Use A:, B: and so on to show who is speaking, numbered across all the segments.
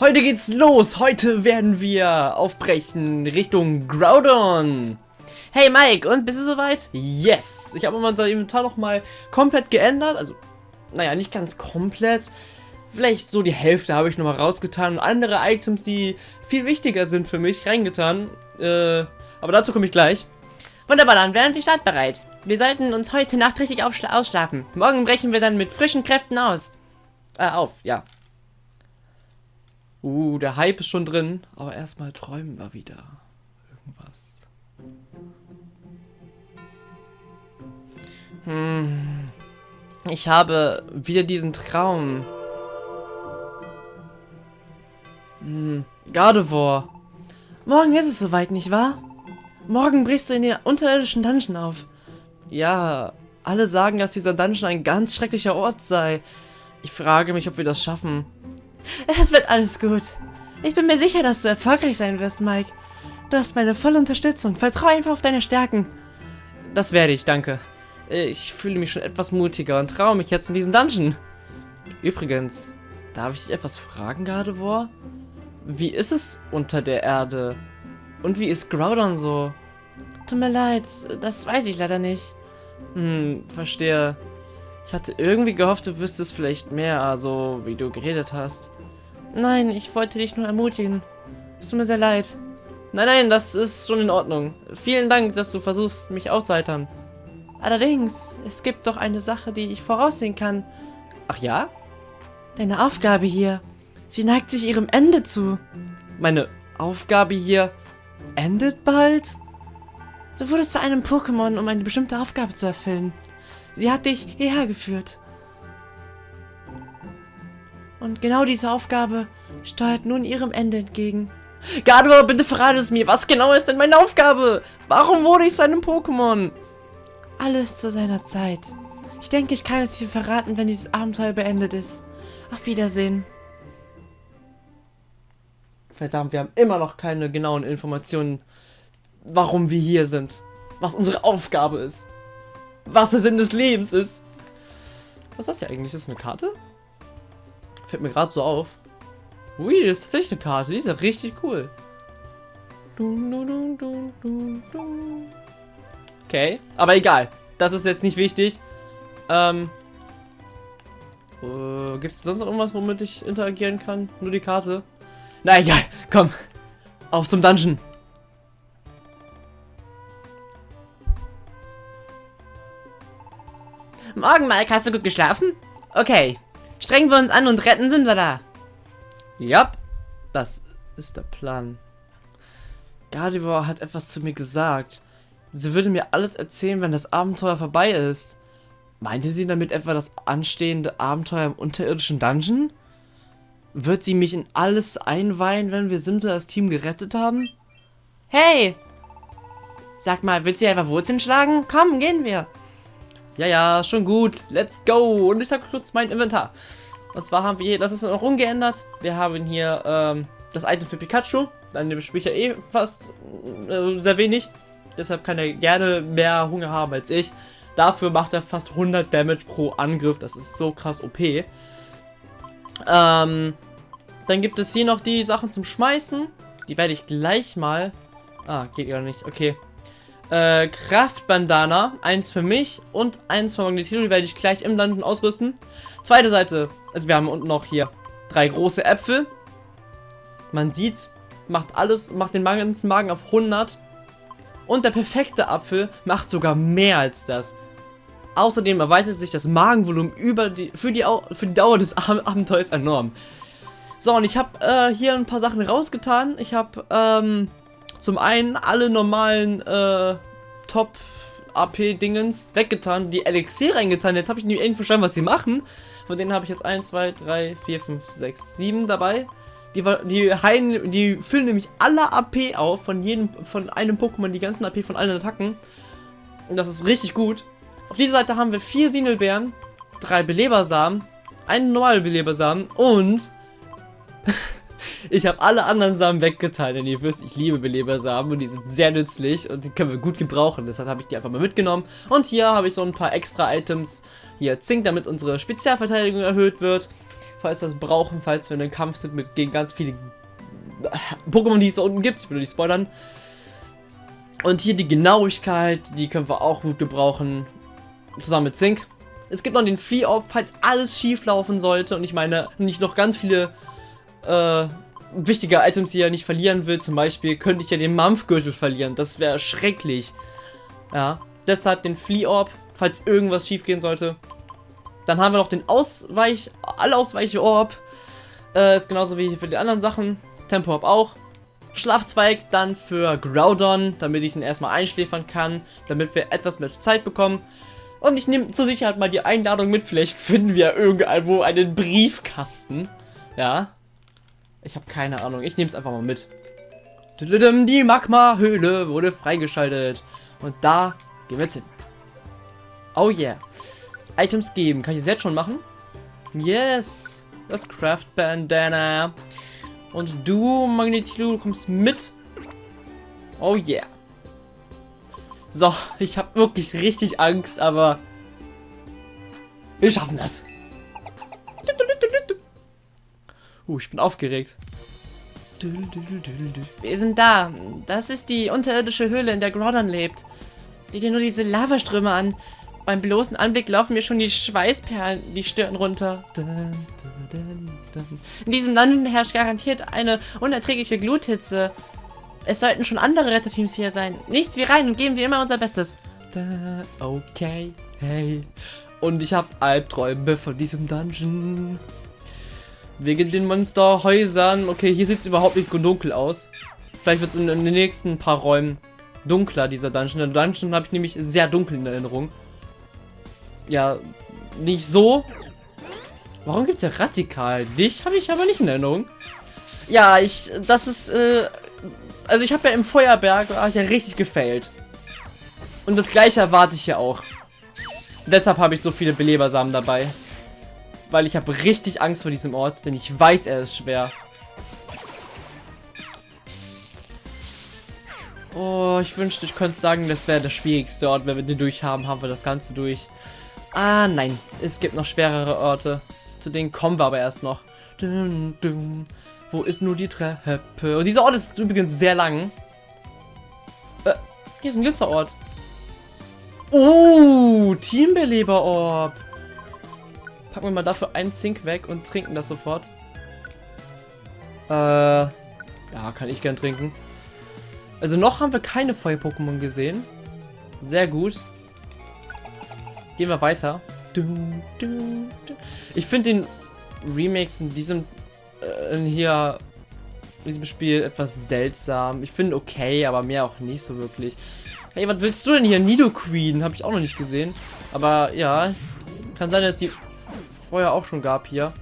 A: Heute geht's los. Heute werden wir aufbrechen Richtung Groudon. Hey Mike, und bist du soweit? Yes! Ich habe unser Inventar nochmal komplett geändert. Also, naja, nicht ganz komplett. Vielleicht so die Hälfte habe ich nochmal rausgetan und andere Items, die viel wichtiger sind für mich, reingetan. Äh, aber dazu komme ich gleich.
B: Wunderbar, dann wären wir startbereit. Wir sollten uns heute Nacht richtig ausschlafen. Morgen brechen wir dann mit frischen Kräften aus.
A: Äh, auf, ja. Uh, der Hype ist schon drin. Aber erstmal träumen wir wieder. Irgendwas. Hm. Ich habe wieder diesen Traum. Hm. Gardevoir. Morgen ist es soweit, nicht wahr? Morgen brichst du in den unterirdischen Dungeon auf. Ja, alle sagen, dass dieser Dungeon ein ganz schrecklicher Ort sei. Ich frage mich, ob wir das schaffen.
B: Es wird alles gut. Ich bin mir sicher, dass du erfolgreich sein wirst, Mike. Du hast meine volle Unterstützung. Vertraue einfach auf deine Stärken.
A: Das werde ich, danke. Ich fühle mich schon etwas mutiger und traue mich jetzt in diesen Dungeon. Übrigens, darf ich dich etwas fragen, Gardevoir? Wie ist es unter der Erde? Und wie ist Groudon so?
B: Tut mir leid, das weiß ich leider nicht.
A: Hm, verstehe. Ich hatte irgendwie gehofft, du wüsstest vielleicht mehr, also wie du geredet hast.
B: Nein, ich wollte dich nur ermutigen. Es tut mir sehr leid.
A: Nein, nein, das ist schon in Ordnung. Vielen Dank, dass du versuchst, mich aufzuheitern.
B: Allerdings, es gibt doch eine Sache, die ich voraussehen kann.
A: Ach ja?
B: Deine Aufgabe hier. Sie neigt sich ihrem Ende zu.
A: Meine Aufgabe hier endet bald?
B: Du wurdest zu einem Pokémon, um eine bestimmte Aufgabe zu erfüllen. Sie hat dich hierher geführt. Und genau diese Aufgabe steuert nun ihrem Ende entgegen.
A: Gardevoir, bitte verrate es mir. Was genau ist denn meine Aufgabe? Warum wurde ich zu einem Pokémon?
B: Alles zu seiner Zeit. Ich denke, ich kann es dir verraten, wenn dieses Abenteuer beendet ist. Auf Wiedersehen.
A: Verdammt, wir haben immer noch keine genauen Informationen, warum wir hier sind. Was unsere Aufgabe ist was der Sinn des Lebens ist. Was ist das hier eigentlich? Ist das eine Karte? Fällt mir gerade so auf. Ui, das ist tatsächlich eine Karte. Die ist ja richtig cool. Okay, aber egal. Das ist jetzt nicht wichtig. Ähm. Äh, Gibt es sonst noch irgendwas, womit ich interagieren kann? Nur die Karte? Na egal, komm. Auf zum Dungeon.
B: Morgen, Mike, hast du gut geschlafen? Okay, strengen wir uns an und retten Simsala.
A: Ja, das ist der Plan. Gardevoir hat etwas zu mir gesagt. Sie würde mir alles erzählen, wenn das Abenteuer vorbei ist. Meinte sie damit etwa das anstehende Abenteuer im unterirdischen Dungeon? Wird sie mich in alles einweihen, wenn wir Simsalas Team gerettet haben?
B: Hey! Sag mal, willst du einfach Wurzeln schlagen? Komm, gehen wir.
A: Ja, ja, schon gut. Let's go. Und ich sag kurz mein Inventar. Und zwar haben wir hier, das ist noch ungeändert. Wir haben hier ähm, das Item für Pikachu. Dann spiele ich ja eh fast äh, sehr wenig. Deshalb kann er gerne mehr Hunger haben als ich. Dafür macht er fast 100 Damage pro Angriff. Das ist so krass OP. Ähm, dann gibt es hier noch die Sachen zum Schmeißen. Die werde ich gleich mal... Ah, geht ja nicht. Okay. Äh, Kraftbandana, eins für mich und eins für Magnetilo, die werde ich gleich im Landen ausrüsten. Zweite Seite, also wir haben unten noch hier drei große Äpfel. Man sieht's, macht alles, macht den ganzen Magen auf 100. Und der perfekte Apfel macht sogar mehr als das. Außerdem erweitert sich das Magenvolumen über die, für, die, für die Dauer des Abenteuers enorm. So, und ich habe äh, hier ein paar Sachen rausgetan. Ich habe ähm, zum einen alle normalen äh, Top-AP-Dingens weggetan, die Elixier reingetan. Jetzt habe ich nicht verstanden, was sie machen. Von denen habe ich jetzt 1, 2, 3, 4, 5, 6, 7 dabei. Die, die, heilen, die füllen nämlich alle AP auf von jedem, von einem Pokémon, die ganzen AP von allen Attacken. Und das ist richtig gut. Auf dieser Seite haben wir vier Sinelbeeren, drei Belebersamen, einen normalen Belebersamen und Ich habe alle anderen Samen weggetan, denn ihr wisst, ich liebe Belebersamen und die sind sehr nützlich und die können wir gut gebrauchen. Deshalb habe ich die einfach mal mitgenommen. Und hier habe ich so ein paar extra Items. Hier Zink, damit unsere Spezialverteidigung erhöht wird. falls wir das brauchen, falls wir in einem Kampf sind mit gegen ganz viele Pokémon, die es da unten gibt. Ich will nicht spoilern. Und hier die Genauigkeit, die können wir auch gut gebrauchen. Zusammen mit Zink. Es gibt noch den Flea Orb, falls alles schief laufen sollte und ich meine, nicht noch ganz viele äh, wichtige Items, die er nicht verlieren will. Zum Beispiel könnte ich ja den Mampfgürtel verlieren. Das wäre schrecklich. Ja, deshalb den Flea Orb, falls irgendwas schief gehen sollte. Dann haben wir noch den Ausweich, Allausweiche Orb. Äh, ist genauso wie für die anderen Sachen. Tempo Orb auch. Schlafzweig dann für Groudon, damit ich ihn erstmal einschläfern kann, damit wir etwas mehr Zeit bekommen. Und ich nehme zur Sicherheit mal die Einladung mit. Vielleicht finden wir irgendwo einen Briefkasten. Ja. Ich habe keine Ahnung. Ich nehme es einfach mal mit. Die Magma-Höhle wurde freigeschaltet. Und da gehen wir jetzt hin. Oh yeah. Items geben. Kann ich das jetzt schon machen? Yes. Das Craft Bandana. Und du, Magnetilo, kommst mit. Oh yeah. So, ich habe wirklich richtig Angst, aber wir schaffen das. Uh, ich bin aufgeregt.
B: Wir sind da. Das ist die unterirdische Höhle, in der Groudon lebt. Sieh dir nur diese Lavaströme an. Beim bloßen Anblick laufen mir schon die Schweißperlen die Stirn runter. In diesem Dungeon herrscht garantiert eine unerträgliche Gluthitze. Es sollten schon andere Retterteams hier sein. Nichts wie rein und geben wir immer unser Bestes.
A: Okay, hey. Und ich habe Albträume von diesem Dungeon. Wegen den Monsterhäusern. Okay, hier sieht es überhaupt nicht dunkel aus. Vielleicht wird es in, in, den nächsten paar Räumen dunkler, dieser Dungeon. Der Dungeon habe ich nämlich sehr dunkel in Erinnerung. Ja, nicht so. Warum gibt es ja radikal? Dich habe ich aber nicht in Erinnerung. Ja, ich, das ist, äh, also ich habe ja im Feuerberg ah, ja richtig gefailt. Und das gleiche erwarte ich ja auch. Deshalb habe ich so viele Belebersamen dabei. Weil ich habe richtig Angst vor diesem Ort, denn ich weiß, er ist schwer. Oh, ich wünschte, ich könnte sagen, das wäre der schwierigste Ort. Wenn wir den durch haben, haben wir das Ganze durch. Ah, nein. Es gibt noch schwerere Orte. Zu denen kommen wir aber erst noch. Dum, dum. Wo ist nur die Treppe? Und dieser Ort ist übrigens sehr lang. Äh, hier ist ein Glitzerort. Oh, Teambeleber-Orb. Packen wir mal dafür einen Zink weg und trinken das sofort. Äh, ja, kann ich gern trinken. Also noch haben wir keine Feuer-Pokémon gesehen. Sehr gut. Gehen wir weiter. Ich finde den Remakes in diesem äh, hier in diesem Spiel etwas seltsam. Ich finde okay, aber mehr auch nicht so wirklich. Hey, was willst du denn hier? Nido Queen, habe ich auch noch nicht gesehen. Aber ja, kann sein, dass die vorher auch schon gab hier.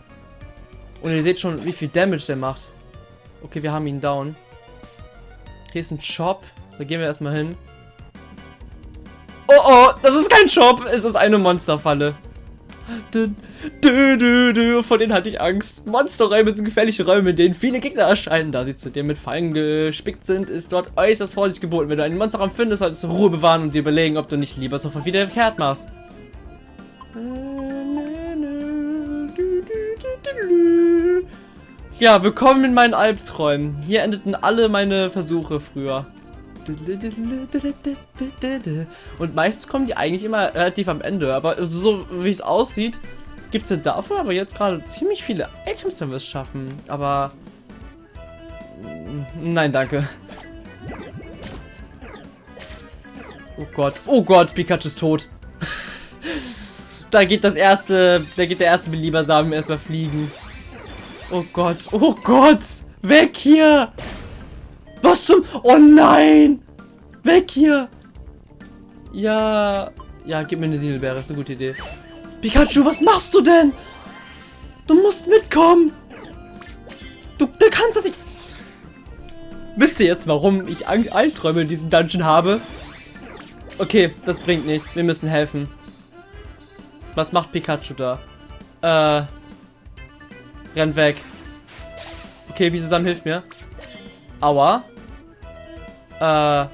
A: Und ihr seht schon, wie viel Damage der macht. Okay, wir haben ihn down. Hier ist ein Shop. Da gehen wir erstmal hin. Oh oh, das ist kein Shop. Es ist eine Monsterfalle. Dü, dü, dü, dü. Vor denen hatte ich Angst. Monsterräume sind gefährliche Räume, in denen viele Gegner erscheinen. Da sie zu dir mit Fallen gespickt sind, ist dort äußerst Vorsicht geboten. Wenn du einen Monsterraum findest, solltest du Ruhe bewahren und dir überlegen, ob du nicht lieber sofort wieder kehrt machst. Ja, willkommen in meinen Albträumen. Hier endeten alle meine Versuche früher. Und meistens kommen die eigentlich immer relativ am Ende. Aber so wie es aussieht, gibt es dafür aber jetzt gerade ziemlich viele Items, wenn wir es schaffen. Aber... Nein, danke. Oh Gott. Oh Gott, Pikachu ist tot. da geht das erste, da geht der erste Beliebersamen erstmal fliegen. Oh Gott, oh Gott, weg hier. Was zum... Oh nein! Weg hier! Ja... Ja, gib mir eine Siedelbeere, ist eine gute Idee. Pikachu, was machst du denn? Du musst mitkommen! Du, du kannst das nicht... Wisst ihr jetzt, warum ich Albträume in diesem Dungeon habe? Okay, das bringt nichts. Wir müssen helfen. Was macht Pikachu da? Äh... Renn weg. Okay, Bisasam hilft mir. Aua. Äh.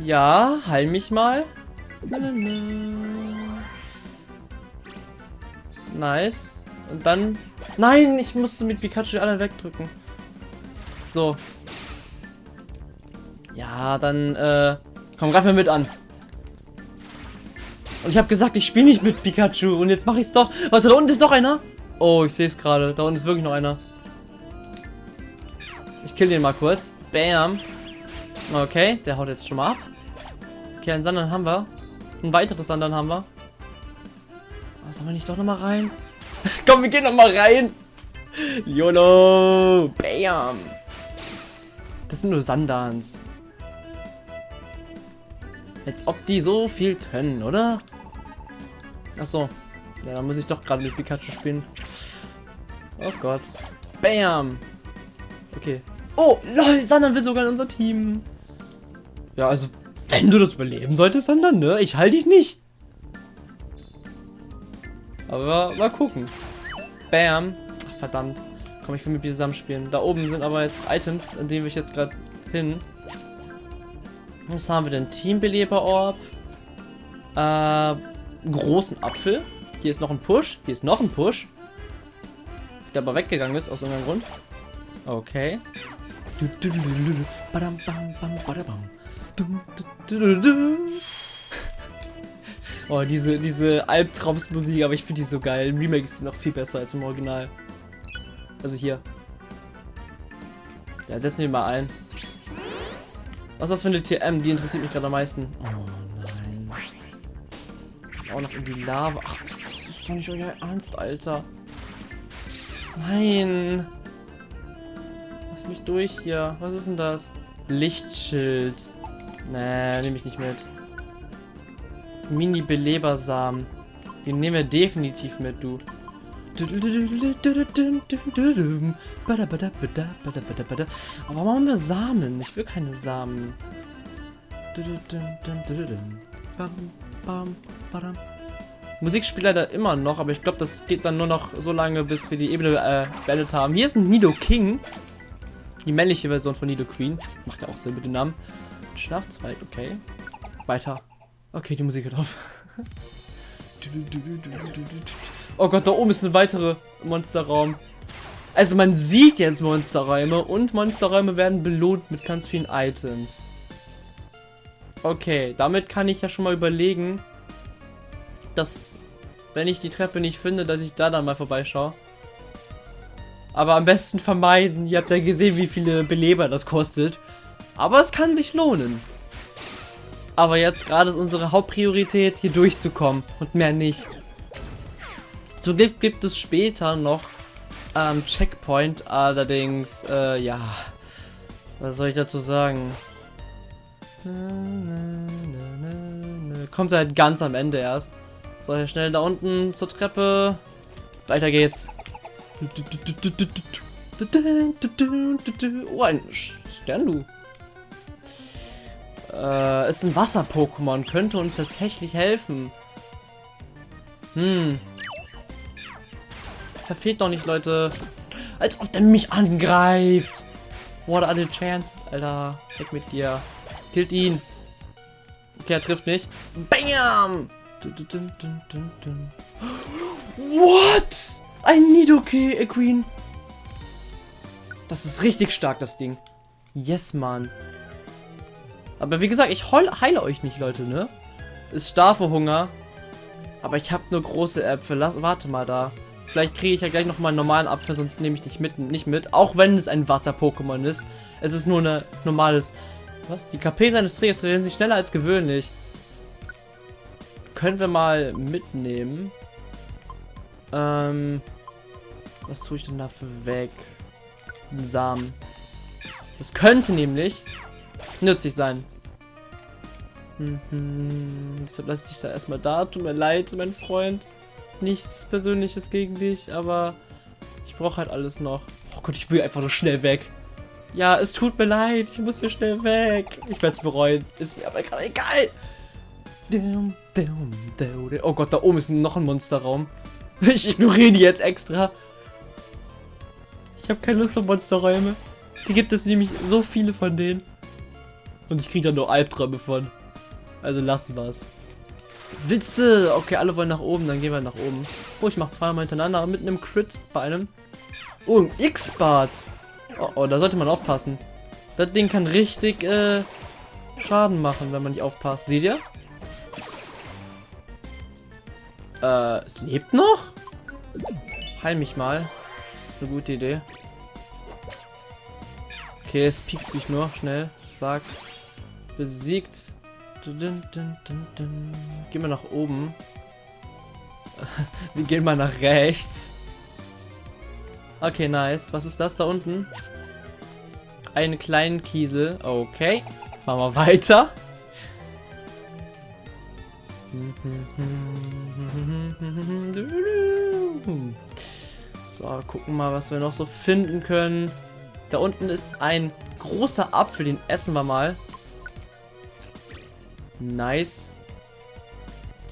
A: Ja, heil mich mal. Nice. Und dann... Nein, ich musste mit Pikachu alle wegdrücken. So. Ja, dann, äh... Komm, greif mir mit an. Und ich habe gesagt, ich spiele nicht mit Pikachu. Und jetzt mache ich es doch. Warte, da unten ist noch einer. Oh, ich sehe es gerade. Da unten ist wirklich noch einer. Ich kill den mal kurz. Bam. Okay, der haut jetzt schon mal ab. Okay, einen Sandern haben wir. Ein weiteres Sandern haben wir. Oh, sollen wir nicht doch noch mal rein? Komm, wir gehen noch mal rein. YOLO. Bam. Das sind nur Sandans. Als ob die so viel können, oder? Achso. Ja, dann muss ich doch gerade mit Pikachu spielen. Oh Gott. Bam. Okay. Oh, lol, Sandan will sogar in unser Team. Ja, also, wenn du das überleben solltest, Sandan, ne? Ich halte dich nicht. Aber mal gucken. Bam. Ach, verdammt. Komm, ich will mit dir zusammen spielen. Da oben sind aber jetzt Items, an denen wir jetzt gerade hin. Was haben wir denn? Teambeleber-Orb. Äh, großen Apfel. Hier ist noch ein Push. Hier ist noch ein Push. Der aber weggegangen ist, aus irgendeinem Grund. Okay. Oh, diese, diese Albtraumsmusik, aber ich finde die so geil. Im Remake ist sie noch viel besser als im Original. Also hier. Ja, setzen wir mal ein. Was ist das für eine TM? Die interessiert mich gerade am meisten. Oh nein. Auch noch in die Lava. Ach, das ist doch nicht euer Ernst, Alter. Nein. Lass mich durch hier. Was ist denn das? Lichtschild. Nee, nehme ich nicht mit. Mini-Belebersamen. Den nehmen wir definitiv mit, du. Aber warum wir Samen? Ich will keine Samen. Musik spielt leider immer noch, aber ich glaube, das geht dann nur noch so lange, bis wir die Ebene äh, beendet haben. Hier ist ein Nido King. Die männliche Version von Nido Queen. Macht ja auch Sinn mit dem Namen. Schlafzweig, okay. Weiter. Okay, die Musik hört auf. Oh Gott, da oben ist ein weiterer Monsterraum. Also man sieht jetzt Monsterräume und Monsterräume werden belohnt mit ganz vielen Items. Okay, damit kann ich ja schon mal überlegen, dass, wenn ich die Treppe nicht finde, dass ich da dann mal vorbeischaue. Aber am besten vermeiden. Ihr habt ja gesehen, wie viele Beleber das kostet. Aber es kann sich lohnen. Aber jetzt gerade ist unsere Hauptpriorität, hier durchzukommen und mehr nicht. So gibt, gibt es später noch ähm, Checkpoint, allerdings, äh, ja, was soll ich dazu sagen? Kommt halt ganz am Ende erst. So, hier schnell da unten zur Treppe. Weiter geht's. Oh, ein Sternlu. Äh, ist ein Wasser-Pokémon. Könnte uns tatsächlich helfen. Hm. Verfehlt doch nicht, Leute. Als ob der mich angreift. What are the chances, Alter? Weg mit dir. Killt ihn. Okay, er trifft nicht. Bam! What? Ein Nidoke Queen. Das ist richtig stark, das Ding. Yes, Mann. Aber wie gesagt, ich heile euch nicht, Leute, ne? Ist starr vor Hunger. Aber ich habe nur große Äpfel. Lass, warte mal da. Vielleicht kriege ich ja gleich nochmal einen normalen Apfel, sonst nehme ich dich mit, nicht mit. Auch wenn es ein Wasser-Pokémon ist. Es ist nur ein normales... Was? Die KP seines Trägers reagieren sich schneller als gewöhnlich. Können wir mal mitnehmen. Ähm... Was tue ich denn dafür weg? Ein Samen. Das könnte nämlich nützlich sein. Mhm. Deshalb lasse ich dich da erstmal da. Tut mir leid, mein Freund nichts Persönliches gegen dich, aber ich brauche halt alles noch. Oh Gott, ich will einfach nur schnell weg. Ja, es tut mir leid, ich muss hier schnell weg. Ich werde es bereuen, ist mir aber gerade egal. Oh Gott, da oben ist noch ein Monsterraum. Ich ignoriere die jetzt extra. Ich habe keine Lust auf Monsterräume. Die gibt es nämlich so viele von denen. Und ich kriege da nur Albträume von. Also lassen wir es. Willst du? Okay, alle wollen nach oben, dann gehen wir nach oben. Oh, ich mach zweimal hintereinander mit einem Crit bei einem. Oh, ein X-Bart. Oh, oh, da sollte man aufpassen. Das Ding kann richtig äh, Schaden machen, wenn man nicht aufpasst. Seht ihr? Äh, es lebt noch? Heil mich mal. Ist eine gute Idee. Okay, es piekst mich nur. Schnell. Sag. Besiegt. Gehen wir nach oben. wir gehen mal nach rechts. Okay, nice. Was ist das da unten? Einen kleinen Kiesel. Okay. Machen wir weiter. So, gucken mal, was wir noch so finden können. Da unten ist ein großer Apfel, den essen wir mal. Nice.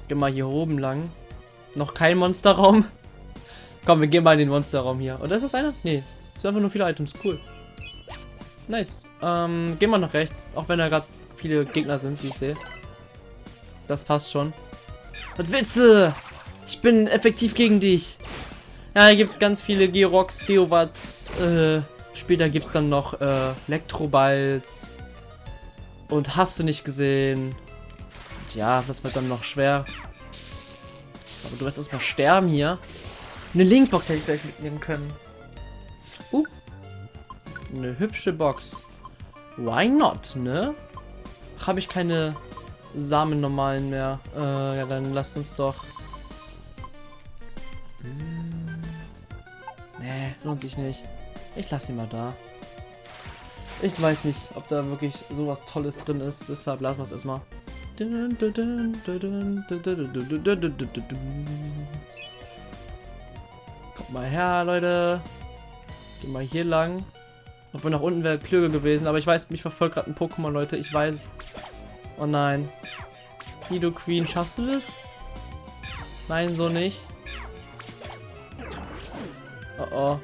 A: Gehen mal hier oben lang. Noch kein Monsterraum. Komm, wir gehen mal in den Monsterraum hier. Oder ist das einer? Nee. Das sind einfach nur viele Items. Cool. Nice. Ähm, gehen wir nach rechts. Auch wenn da gerade viele Gegner sind, wie ich sehe. Das passt schon. Was du? Ich bin effektiv gegen dich. Ja, hier gibt es ganz viele Georox, Geowatts. Äh, später gibt es dann noch äh, Elektroballs. Und hast du nicht gesehen. Ja, das wird dann noch schwer. So, aber du wirst erstmal sterben hier. Eine Linkbox hätte ich vielleicht mitnehmen können. Uh. Eine hübsche Box. Why not, ne? Habe ich keine Samen normalen mehr. Äh, ja, dann lasst uns doch. Hm. Nee, lohnt sich nicht. Ich lasse ihn mal da. Ich weiß nicht, ob da wirklich sowas Tolles drin ist. Deshalb lassen wir es erstmal. Kommt mal her, Leute. Geh mal hier lang. Obwohl nach unten wäre klüger gewesen, aber ich weiß, mich verfolgt gerade ein Pokémon, Leute. Ich weiß. Oh nein. Nido Queen, schaffst du das? Nein, so nicht. Oh oh.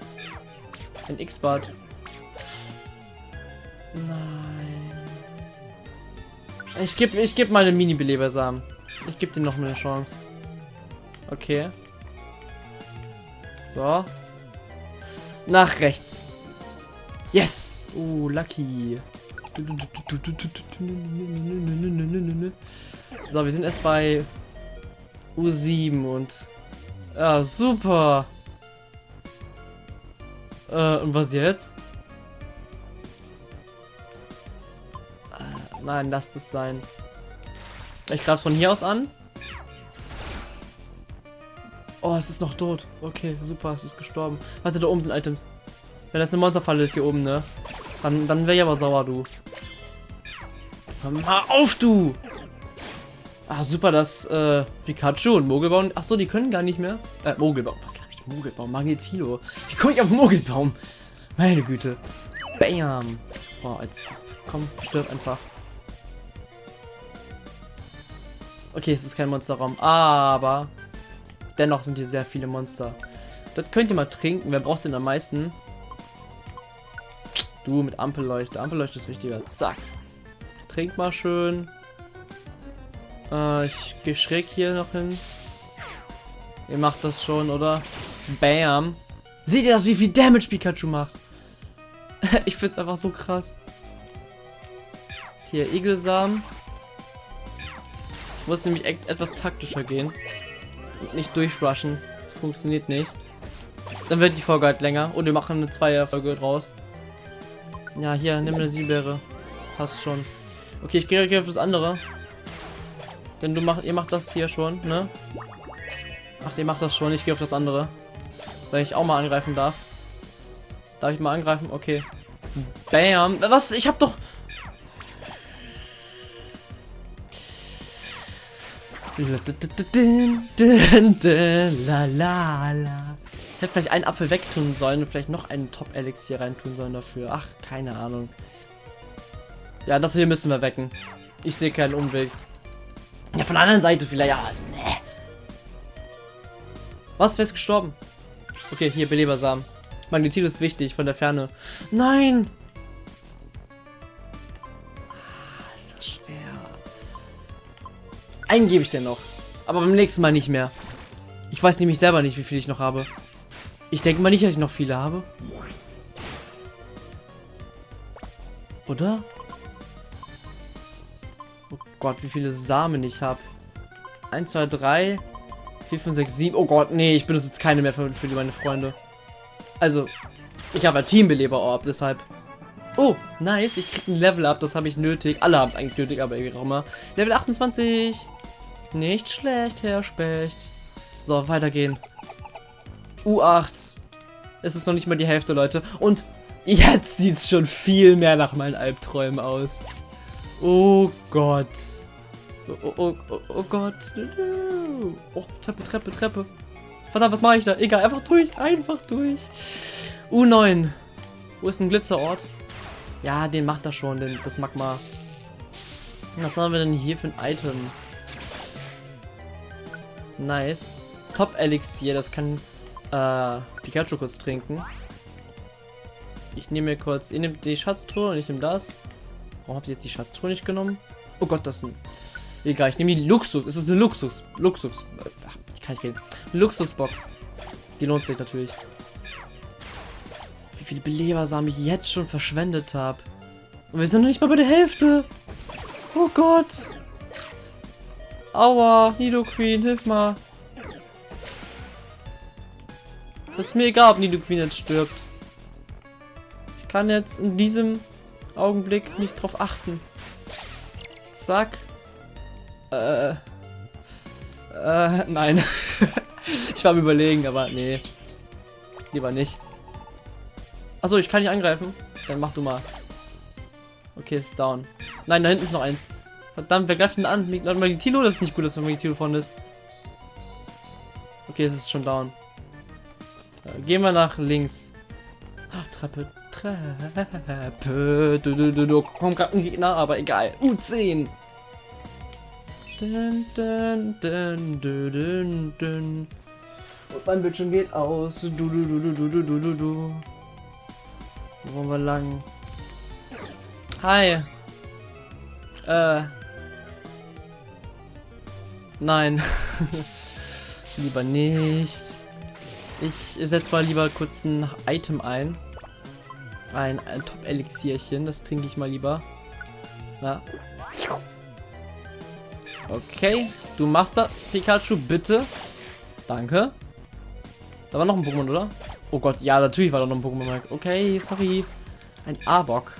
A: Ein X-Bart. Ich gebe ich geb mal einen Mini-Belebersamen. Ich gebe dir noch eine Chance. Okay. So. Nach rechts. Yes! Oh, lucky. So, wir sind erst bei U7 und... Ja, super. Äh, und was jetzt? Nein, lasst es sein. Ich greife von hier aus an. Oh, es ist noch tot. Okay, super, es ist gestorben. Warte, da oben sind Items. Wenn das eine Monsterfalle ist hier oben, ne? Dann, dann wäre ich aber sauer, du. Hör mal auf, du! Ah, super, dass äh, Pikachu und Mogelbaum... Achso, die können gar nicht mehr. Äh, Mogelbaum. Was habe ich? Mogelbaum. Magnetilo. Wie komme ich auf Mogelbaum? Meine Güte. Bam. Boah, jetzt... Komm, stirb einfach. Okay, es ist kein Monsterraum, aber dennoch sind hier sehr viele Monster. Das könnt ihr mal trinken. Wer braucht denn am meisten? Du mit Ampelleuchte. Ampelleuchte ist wichtiger. Zack. Trink mal schön. Äh, ich gehe schräg hier noch hin. Ihr macht das schon, oder? Bam. Seht ihr das, wie viel Damage Pikachu macht? ich find's einfach so krass. Hier, Igelsamen. Muss nämlich etwas taktischer gehen. Und nicht durchrushen. Das funktioniert nicht. Dann wird die Folge halt länger. Und wir machen eine Zweier-Folge draus. Ja, hier, nimm eine Siebeere. Passt schon. Okay, ich gehe auf das andere. Denn du macht, ihr macht das hier schon, ne? Ach, ihr macht das schon. Ich gehe auf das andere. Weil ich auch mal angreifen darf. Darf ich mal angreifen? Okay. Bam. Was? Ich hab doch... La la la hätte vielleicht einen Apfel wegtun sollen und vielleicht noch einen Top-Elixier reintun sollen dafür. Ach, keine Ahnung. Ja, das hier müssen wir wecken. Ich sehe keinen Umweg. Ja, von der anderen Seite vielleicht. Ja, ne. Was? Wer ist gestorben? Okay, hier, Belebersamen. Magnetil ist wichtig von der Ferne. Nein! Einen gebe ich dir noch. Aber beim nächsten Mal nicht mehr. Ich weiß nämlich selber nicht, wie viel ich noch habe. Ich denke mal nicht, dass ich noch viele habe. Oder? Oh Gott, wie viele Samen ich habe. 1, 2, 3, 4, 5, 6, 7. Oh Gott, nee, ich benutze jetzt keine mehr für, für meine Freunde. Also, ich habe ein Teambeleber-Orb, deshalb. Oh, nice, ich krieg ein Level up, das habe ich nötig. Alle haben es eigentlich nötig, aber wie auch immer. Level 28. Nicht schlecht, Herr Specht. So, weitergehen. U8. Es ist noch nicht mal die Hälfte, Leute. Und jetzt sieht es schon viel mehr nach meinen Albträumen aus. Oh Gott. Oh, oh, oh, oh Gott. Oh, Treppe, Treppe, Treppe. Verdammt, was mache ich da? Egal, einfach durch. Einfach durch. U9. Wo ist ein Glitzerort? Ja, den macht er schon, den, das Magma. Was haben wir denn hier für ein Item? Nice. Top Elixier, das kann äh, Pikachu kurz trinken. Ich nehme mir kurz, ihr nehmt die Schatztruhe und ich nehme das. Warum habt ihr jetzt die Schatztruhe nicht genommen? Oh Gott, das ist ein... Egal, ich nehme die Luxus. Es ist eine Luxus. Luxus. Ach, ich kann nicht reden. Luxusbox. Die lohnt sich natürlich. Wie viele Belebersamen ich jetzt schon verschwendet habe. Und wir sind noch nicht mal bei der Hälfte. Oh Gott. Aua, Nido Queen, hilf mal. Das ist mir egal, ob Nido Queen jetzt stirbt. Ich kann jetzt in diesem Augenblick nicht drauf achten. Zack. Äh. Äh, nein. ich war am überlegen, aber nee. Lieber nicht. Achso, ich kann nicht angreifen. Dann mach du mal. Okay, ist down. Nein, da hinten ist noch eins. Verdammt, wer greift denn an? Magitilo? Das ist nicht gut, dass Magitilo vorne ist. Okay, es ist schon down. Äh, gehen wir nach links. Oh, Treppe, Treppe. Du, du, du, du. Kommt gerade ein Gegner, aber egal. U10. Dun, dun, dun, dun, dun, dun. Und mein Bildschirm geht aus. Du, du, du, du, du, du, du, du. Wo wollen wir lang? Hi. Äh. Nein. lieber nicht. Ich setze mal lieber kurz ein Item ein. Ein, ein Top-Elixierchen. Das trinke ich mal lieber. Ja. Okay. Du machst das, Pikachu, bitte. Danke. Da war noch ein Pokémon, oder? Oh Gott, ja, natürlich war da noch ein Pokémon. Okay, sorry. Ein Arbok.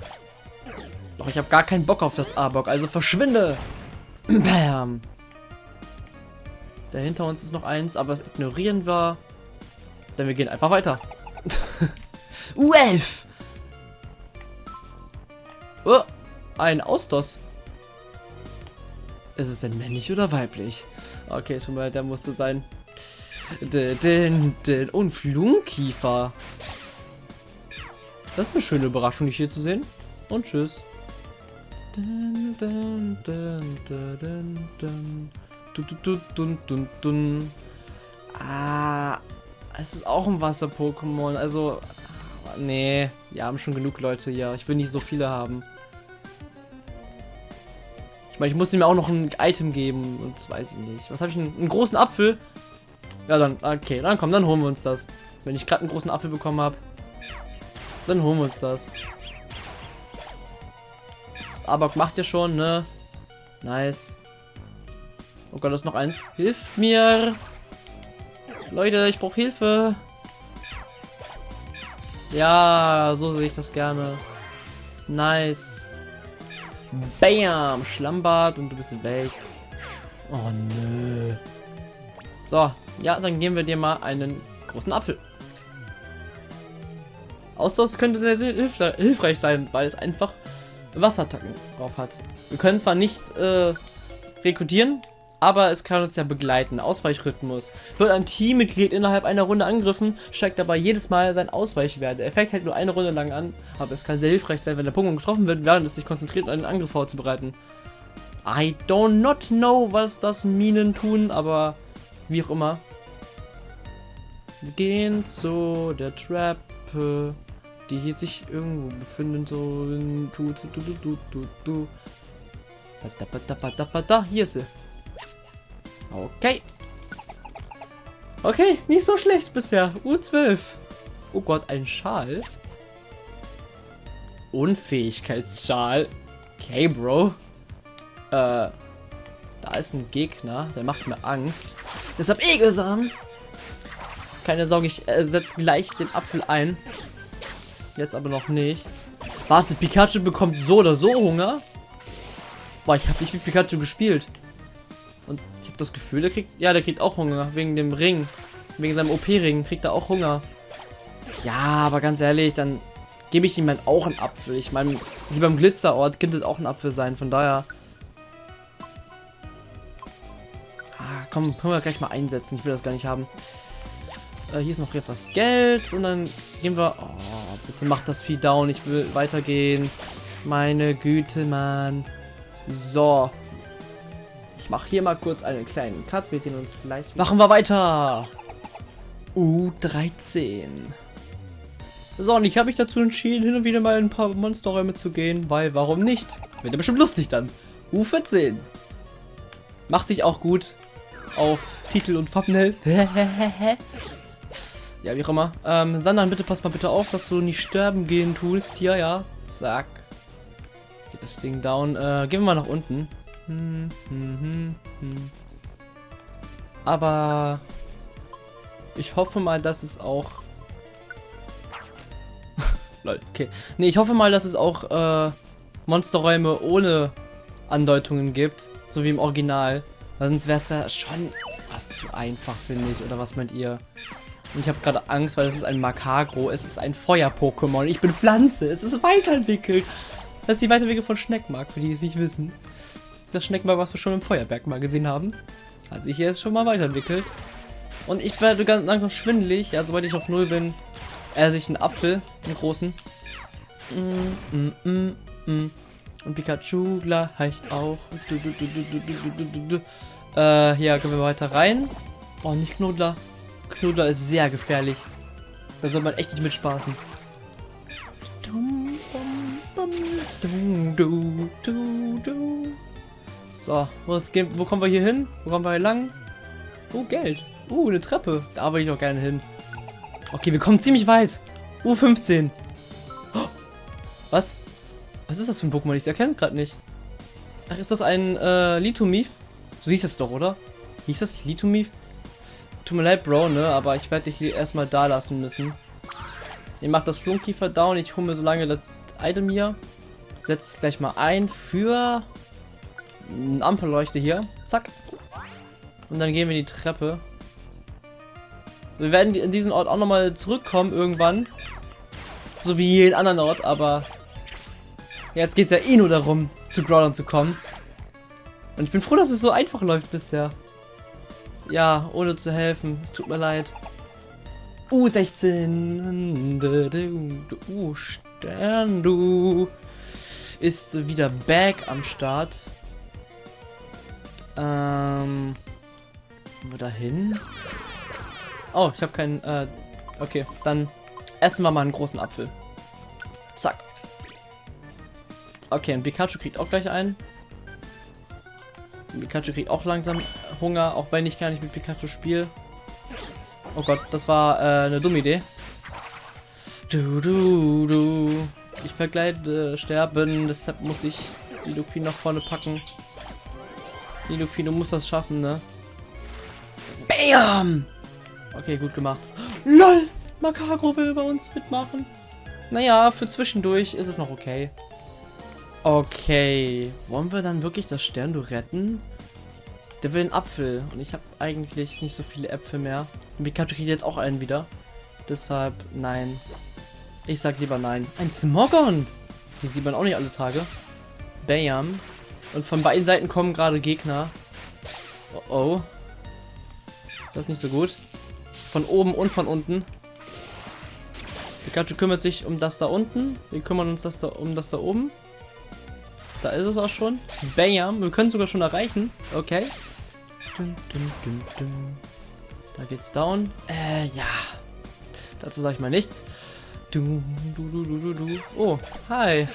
A: Doch ich habe gar keinen Bock auf das Arbok, also verschwinde. Bam. Da hinter uns ist noch eins, aber das ignorieren wir. Denn wir gehen einfach weiter. U11! Oh, ein Austos. Ist es denn männlich oder weiblich? Okay, schon mal, der musste sein. Und Flunkiefer. Das ist eine schöne Überraschung, dich hier zu sehen. Und tschüss. Dun, dun, dun, dun, dun, dun, dun, dun, Ah, es ist auch ein Wasser-Pokémon. Also, nee, wir haben schon genug Leute hier. Ich will nicht so viele haben. Ich meine, ich muss ihm auch noch ein Item geben. Und weiß ich nicht. Was habe ich? Einen, einen großen Apfel? Ja, dann, okay, dann komm, dann holen wir uns das. Wenn ich gerade einen großen Apfel bekommen habe, dann holen wir uns das. Das Abok macht ja schon, ne? Nice. Oh Gott, da ist noch eins. Hilft mir! Leute, ich brauche Hilfe. Ja, so sehe ich das gerne. Nice. Bam! Schlammbad und du bist weg. Oh nö. So, ja, dann geben wir dir mal einen großen Apfel. Austausch könnte sehr, sehr hilfreich sein, weil es einfach Wasserattacken drauf hat. Wir können zwar nicht äh, rekrutieren, aber es kann uns ja begleiten. Ausweichrhythmus. Wird ein Teammitglied innerhalb einer Runde angegriffen, steigt dabei jedes Mal sein Ausweichwert. Der Effekt hält nur eine Runde lang an, aber es kann sehr hilfreich sein, wenn der Pokémon getroffen wird, während es sich konzentriert, einen Angriff vorzubereiten. I don't not know, was das Minen tun, aber wie auch immer. Wir gehen zu der Treppe, die hier sich irgendwo befindet. So, du, du, du, du, du, du. Hier ist sie. Okay. Okay, nicht so schlecht bisher. U12. Oh Gott, ein Schal. Unfähigkeitsschal. Okay, Bro. Äh, da ist ein Gegner, der macht mir Angst. Deshalb Egelsamen. Keine Sorge, ich äh, setze gleich den Apfel ein. Jetzt aber noch nicht. Warte, Pikachu bekommt so oder so Hunger. Boah, ich habe nicht mit Pikachu gespielt. Habe das Gefühl, der kriegt... Ja, der kriegt auch Hunger. Wegen dem Ring. Wegen seinem OP-Ring kriegt er auch Hunger. Ja, aber ganz ehrlich, dann gebe ich ihm halt auch einen Apfel. Ich meine, wie beim Glitzerort könnte es auch ein Apfel sein. Von daher... Ah, komm, können wir gleich mal einsetzen. Ich will das gar nicht haben. Äh, hier ist noch etwas Geld. Und dann gehen wir... Oh, bitte mach das Vieh down. Ich will weitergehen. Meine Güte, Mann. So. Ich mache hier mal kurz einen kleinen Cut. Wir sehen uns gleich. Machen wir weiter. U13. So, und ich habe mich dazu entschieden, hin und wieder mal in ein paar Monsterräume zu gehen, weil warum nicht? Wird ja bestimmt lustig dann. U14. Macht sich auch gut auf Titel und Thumbnail. ja, wie auch immer. Ähm, Sandra, bitte pass mal bitte auf, dass du nicht sterben gehen tust. Hier, ja. Zack. Geht das Ding down. Äh, gehen wir mal nach unten. Hm, hm, hm. Aber ich hoffe mal, dass es auch... Lol, okay. Nee, ich hoffe mal, dass es auch äh, Monsterräume ohne Andeutungen gibt. So wie im Original. Weil sonst wäre es ja schon was zu einfach, finde ich. Oder was meint ihr? Und ich habe gerade Angst, weil es ist ein Makagro. Es ist ein Feuer-Pokémon. Ich bin Pflanze. Es ist weiterentwickelt. Das ist die Weiterentwicklung von Schneckmark, für die es nicht wissen. Das Schneckmark, was wir schon im Feuerberg mal gesehen haben. Hat sich hier jetzt schon mal weiterentwickelt. Und ich werde ganz langsam schwindelig. Ja, sobald ich auf Null bin, esse ich einen Apfel, einen großen. Mm, mm, mm, mm. Und Pikachu gleich auch. Du, du, du, äh, hier können wir weiter rein. Oh, nicht Knuddler. Knuddler ist sehr gefährlich. Da soll man echt nicht mitspaßen. So, wo, wo kommen wir hier hin? Wo kommen wir hier lang? Oh, Geld. Uh, eine Treppe. Da will ich auch gerne hin. Okay, wir kommen ziemlich weit. U15. Oh, was? Was ist das für ein Pokémon? Ich erkenne es gerade nicht. Ach, ist das ein äh, Litomif? So hieß es doch, oder? Hieß das nicht Litomif? Tut mir leid, Bro, ne? Aber ich werde dich erstmal da lassen müssen. Ihr macht das Flunkiefer down. Ich hole mir so lange das Item hier. Setzt gleich mal ein für eine Ampelleuchte hier. Zack. Und dann gehen wir die Treppe. So, wir werden in diesen Ort auch nochmal zurückkommen irgendwann. So wie jeden anderen Ort, aber jetzt geht es ja eh nur darum, zu Groudon zu kommen. Und ich bin froh, dass es so einfach läuft bisher. Ja, ohne zu helfen. Es tut mir leid. U16. Du Stern, du. Ist wieder back am Start. Ähm. wir da hin? Oh, ich habe keinen. Äh, okay, dann essen wir mal einen großen Apfel. Zack. Okay, ein Pikachu kriegt auch gleich einen. Pikachu kriegt auch langsam Hunger, auch wenn ich gar nicht mit Pikachu spiele. Oh Gott, das war äh, eine dumme Idee. Du, du, du. Ich vergleite sterben, deshalb muss ich Lidoqueen nach vorne packen. Lidoqueen, du musst das schaffen, ne? Bam! Okay, gut gemacht. LOL! Makagro will bei uns mitmachen. Naja, für zwischendurch ist es noch okay. Okay. Wollen wir dann wirklich das Sterndu retten? Der will einen Apfel. Und ich habe eigentlich nicht so viele Äpfel mehr. Und Pikachu kriegt jetzt auch einen wieder. Deshalb, nein. Ich sag lieber nein. Ein Smogon! Die sieht man auch nicht alle Tage. Bam. Und von beiden Seiten kommen gerade Gegner. Oh oh. Das ist nicht so gut. Von oben und von unten. Pikachu kümmert sich um das da unten. Wir kümmern uns das da, um das da oben. Da ist es auch schon. Bam. Wir können sogar schon erreichen. Okay. Dun, dun, dun, da geht's down. Äh, ja. Dazu sage ich mal nichts. Du, du, du, du, du, du. Oh, hi.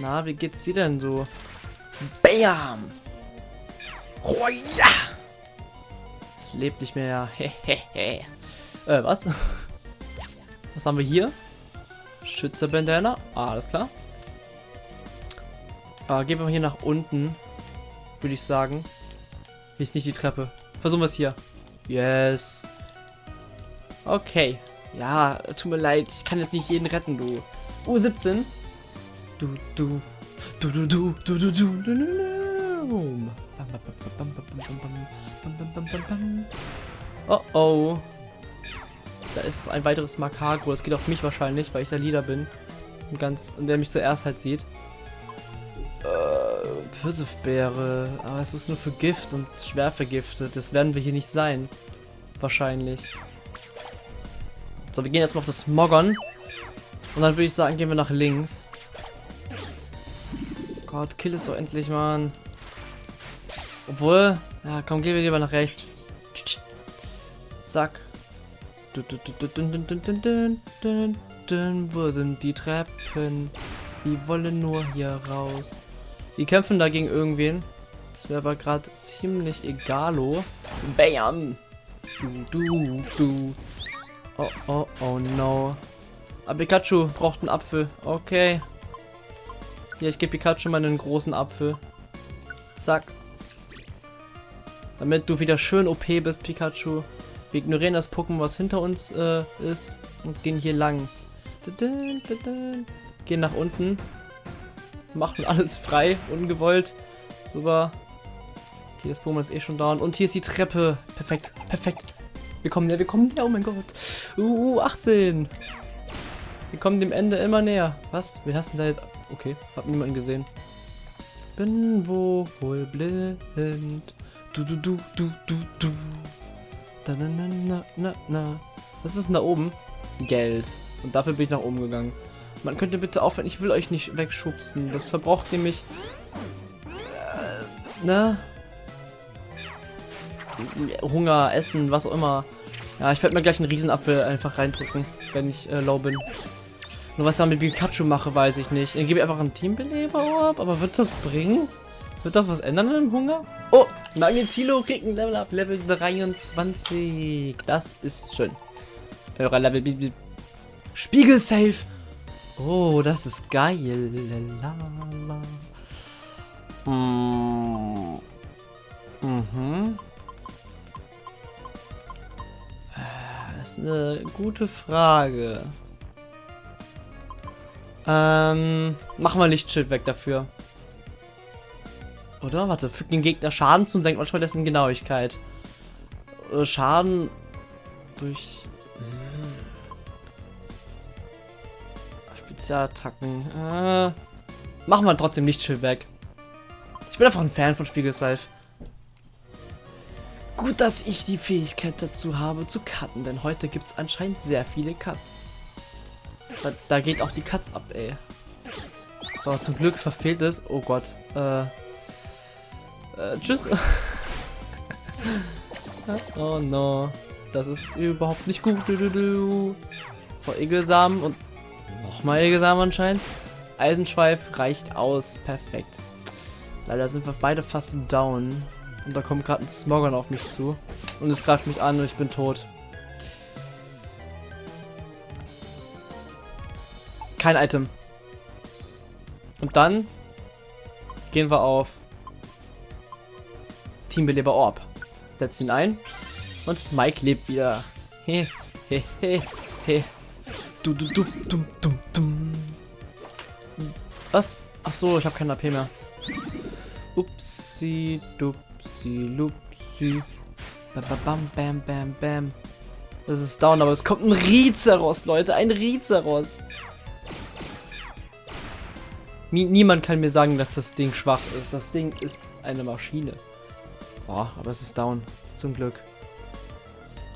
A: Na, wie geht's dir denn so? Bam! Oh ja! Es lebt nicht mehr. Hehehe. äh, was? Was haben wir hier? Schützerbandana. Ah, alles klar. Ah, gehen wir hier nach unten. Würde ich sagen. Hier ist nicht die Treppe. Versuchen wir es hier. Yes. Okay. Ja, tut mir leid. Ich kann jetzt nicht jeden retten, du. U17. Du, du. Du, du, du, du, du, du, du, du. Oh, oh. Da ist ein weiteres Makagro. Es geht auf mich wahrscheinlich, weil ich der Leader bin. Und ganz, und der mich zuerst halt sieht. Äh, Pfirsifbeere. Aber es ist nur für Gift und schwer vergiftet. Das werden wir hier nicht sein. Wahrscheinlich. So, wir gehen jetzt mal auf das Smogon. Und dann würde ich sagen, gehen wir nach links. Gott, kill es doch endlich, Mann. Obwohl, ja, komm, gehen wir lieber nach rechts. Zack. Wo sind die Treppen? Die wollen nur hier raus. Die kämpfen dagegen irgendwen. Das wäre aber gerade ziemlich egalo. Bam! Du, du, du. Oh, oh, oh no. Aber Pikachu braucht einen Apfel. Okay. Ja, ich gebe Pikachu mal einen großen Apfel. Zack. Damit du wieder schön OP bist, Pikachu. Wir ignorieren das Pokémon, was hinter uns äh, ist. Und gehen hier lang. Gehen nach unten. Machen alles frei, ungewollt. Super. Okay, das Pokémon ist eh schon down. Und hier ist die Treppe. Perfekt, perfekt. Wir kommen näher, wir kommen näher. Oh mein Gott. Uh, 18. Wir kommen dem Ende immer näher. Was? Hast du da jetzt? Okay, hab niemanden gesehen. Bin wohl blind. Du, du, du, du, du, du. Da, na, na, na, na, na. Was ist denn da oben? Geld. Und dafür bin ich nach oben gegangen. Man könnte bitte aufhören, ich will euch nicht wegschubsen. Das verbraucht nämlich... Äh, ne? Hunger, Essen, was auch immer. Ja, ich werde mir gleich einen Riesenapfel einfach reindrücken, wenn ich äh, low bin. Nur was ich dann mit Pikachu mache, weiß ich nicht. Ich gebe einfach einen Teambeleber ab, aber wird das bringen? Wird das was ändern im Hunger? Oh, Magnetilo kriegt ein Level up, Level 23. Das ist schön. Hörer Level. Spiegel safe. Oh, das ist geil. Mm. Mhm. Das ist eine gute Frage. Ähm, machen wir Lichtschild weg dafür. Oder? Warte, fügt den Gegner Schaden zu und senkt manchmal dessen Genauigkeit. Oder Schaden durch... Hm. Spezialattacken. Äh, machen wir trotzdem Lichtschild weg. Ich bin einfach ein Fan von Spiegelseif. Gut, dass ich die Fähigkeit dazu habe zu cutten, denn heute gibt es anscheinend sehr viele Cuts. Da, da, geht auch die Katz ab, ey. So, zum Glück verfehlt es. Oh Gott. Äh. äh tschüss. oh no. Das ist überhaupt nicht gut. So, Egelsamen und nochmal Egelsamen anscheinend. Eisenschweif reicht aus. Perfekt. Leider sind wir beide fast down. Und da kommt gerade ein Smogon auf mich zu. Und es greift mich an und ich bin tot. Kein Item. Und dann gehen wir auf Teambeleber Orb. Setzen ihn ein. Und Mike lebt wieder. He, he, he, he. Du, du, du, dum, dum, dum. Was? Ach so, ich habe kein AP mehr. Upsi, dupsi, lupsi. Bam, bam, bam, bam, bam. Das ist down, aber es kommt ein Rizeros, Leute. Ein Rizeros. Niemand kann mir sagen, dass das Ding schwach ist. Das Ding ist eine Maschine. So, aber es ist down. Zum Glück.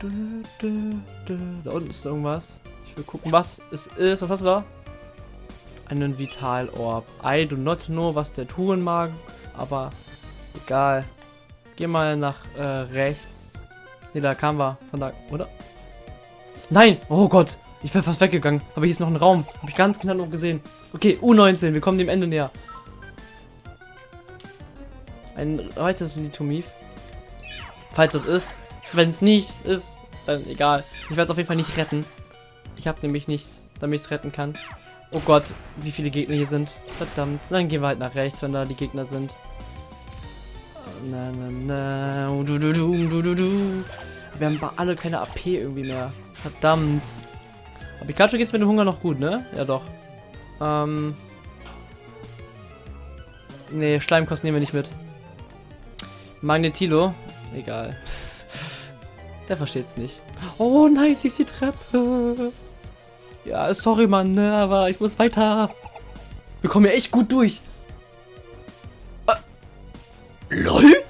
A: Da unten ist irgendwas. Ich will gucken, was es ist. Was hast du da? Einen Vital-Orb. I do not know, was der tun mag. Aber egal. Geh mal nach äh, rechts. Ne, da kamen wir. Von da, oder? Nein! Oh Gott! Ich wäre fast weggegangen. Aber hier ist noch ein Raum. Habe ich ganz genau gesehen. Okay, U19. Wir kommen dem Ende näher. Ein weiteres Litomiv. Falls das ist. Wenn es nicht ist, dann egal. Ich werde es auf jeden Fall nicht retten. Ich habe nämlich nichts, damit ich es retten kann. Oh Gott, wie viele Gegner hier sind. Verdammt. Dann gehen wir halt nach rechts, wenn da die Gegner sind. Na, na, na. Du, du, du, du, du, du. Wir haben alle keine AP irgendwie mehr. Verdammt. Aber Pikachu geht's mit dem Hunger noch gut, ne? Ja, doch. Ähm. Nee, Schleimkost nehmen wir nicht mit. Magnetilo. Egal. Der versteht's nicht. Oh, nice, ich die Treppe. Ja, sorry, Mann, ne, aber ich muss weiter. Wir kommen ja echt gut durch. Äh, LOL?